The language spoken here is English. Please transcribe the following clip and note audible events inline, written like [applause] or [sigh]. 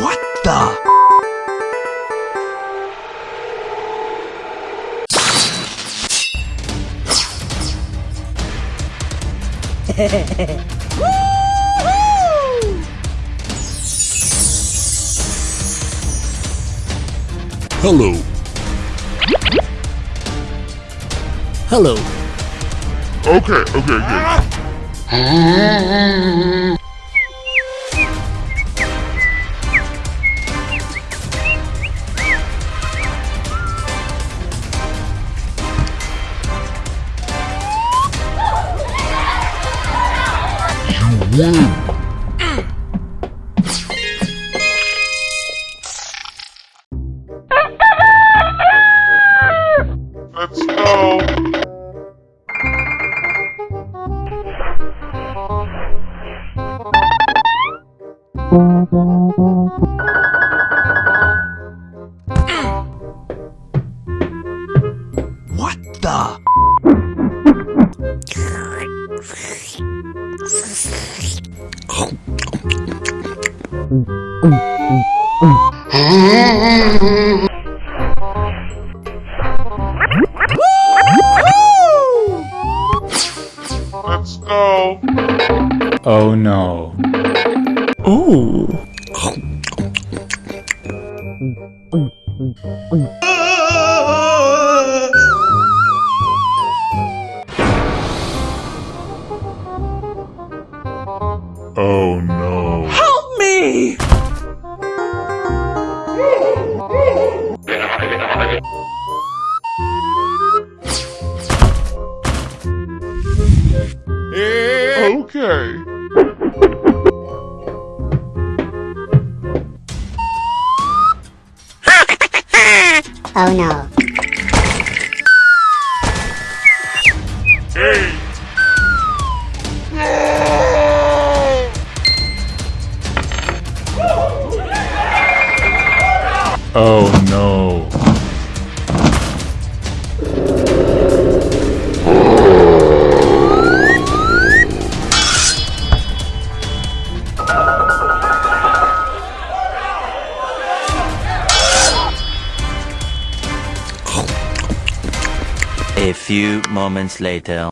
What the? Hello. Hello. Okay, okay, okay. You Let's go. What the? Let's go. Oh no. Oh no. Help me! Okay. [laughs] Oh no. Hey. Oh no. A few moments later.